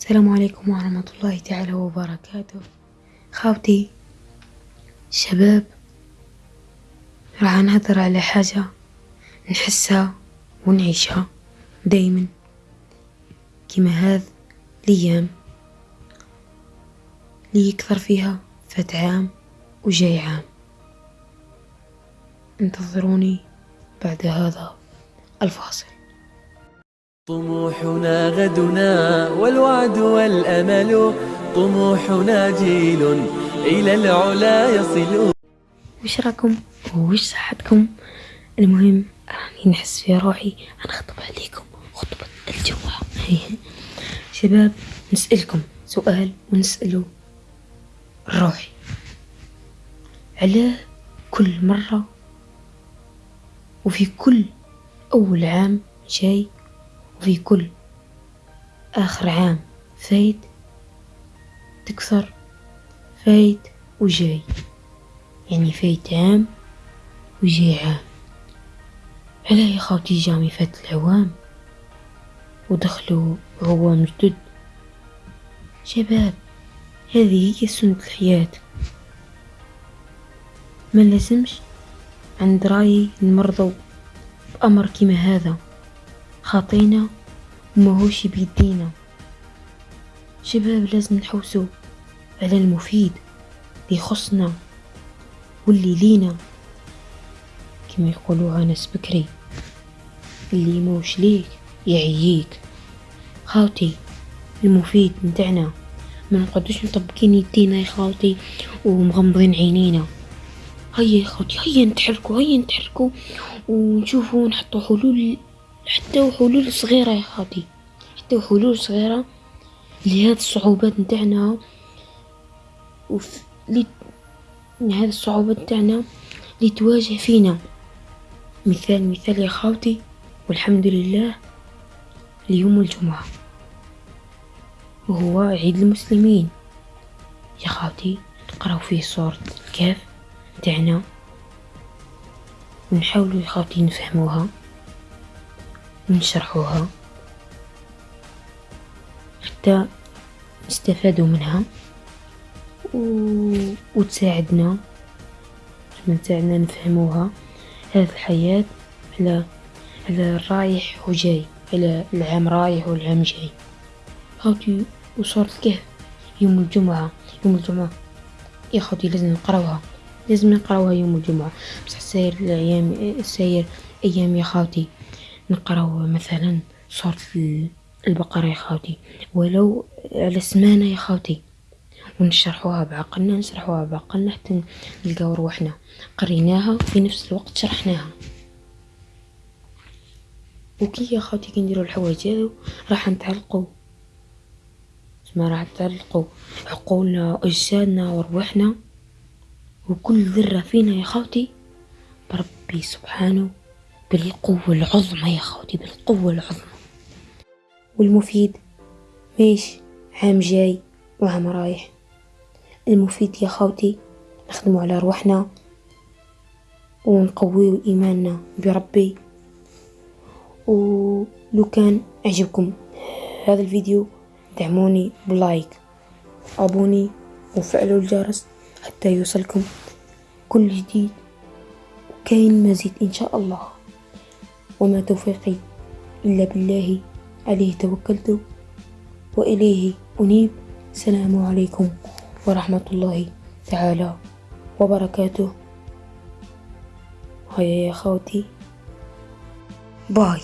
السلام عليكم ورحمة الله تعالى وبركاته. خاوتي شباب راح نهضر على حاجة نحسها ونعيشها دايما. كيما هذا الأيام اللي يكثر فيها فات عام وجاي عام. انتظروني بعد هذا الفاصل. طموحنا غدنا والوعد والأمل طموحنا جيل إلى العلا يصل. وش راكم؟ وش صحتكم؟ المهم راني نحس في روحي نخطب عليكم خطبة الجمعة شباب نسألكم سؤال ونسأله روحي. علاه كل مرة وفي كل أول عام جاي وفي كل آخر عام فايت تكثر فايت وجاي. يعني فايت عام وجاي عام. علاه يا خوتي jamais فات العوام ودخلوا عوام جدد. شباب هذه هي سنة الحياة. ما لازمش عند رايي نمرضو بأمر كيما هذا. خاطينا وماهوش بيدينا شباب لازم نحوسو على المفيد اللي يخصنا واللي لينا. كما يقولوها ناس بكري اللي موش ليك يعييك. خاوتي المفيد نتاعنا ما نقعدوش مطبقين يدينا يا خاوتي ومغمضين عينينا. هيا يا خوتي هيا نتحركوا هيا نتحركوا ونشوفوا نحطوا حلول حتى حلول صغيرة يا خاوتي حتى حلول صغيرة لهذه الصعوبات نتاعنا وف... لي... الصعوبات نتاعنا اللي تواجه فينا. مثال مثال يا خاوتي والحمد لله اليوم الجمعة. وهو عيد المسلمين. يا خاوتي نقراو فيه سورة الكهف تاعنا ونحاولوا يا خاوتي نفهموها. ونشرحوها حتى نستفادوا منها. و... وتساعدنا. تساعدنا نفهموها. هذه الحياة على على رايح وجاي على العام رايح والعام جاي. خاوتي وصورة الكهف يوم الجمعة. يوم الجمعة. يا خاوتي لازم نقراوها. لازم نقراوها يوم الجمعة. بصح ساير الأيام ساير أيام يا خاوتي نقراو مثلا سورة البقرة يا خاوتي ولو على سمانة يا خاوتي ونشرحوها بعقلنا نشرحوها بعقلنا حتى نلقاو روحنا قريناها في نفس الوقت شرحناها. وكي يا خاوتي كي نديرو الحوايج هذو راح نتعلقو. ما راح تعلقوا عقولنا وأجسادنا وروحنا وكل ذرة فينا يا خوتي بربي سبحانه بالقوة العظمى يا خوتي بالقوة العظمى. والمفيد؟ ماشي عام جاي وعام رايح. المفيد يا خوتي نخدمو على روحنا ونقويو إيماننا بربي. ولو كان عجبكم هذا الفيديو دعموني بلايك أبوني وفعلوا الجرس حتى يوصلكم كل جديد. وكاين مزيد إن شاء الله. وما توفيقي إلا بالله. عليه توكلت وإليه أنيب. السلام عليكم ورحمة الله تعالى وبركاته. هيا يا خوتي باي.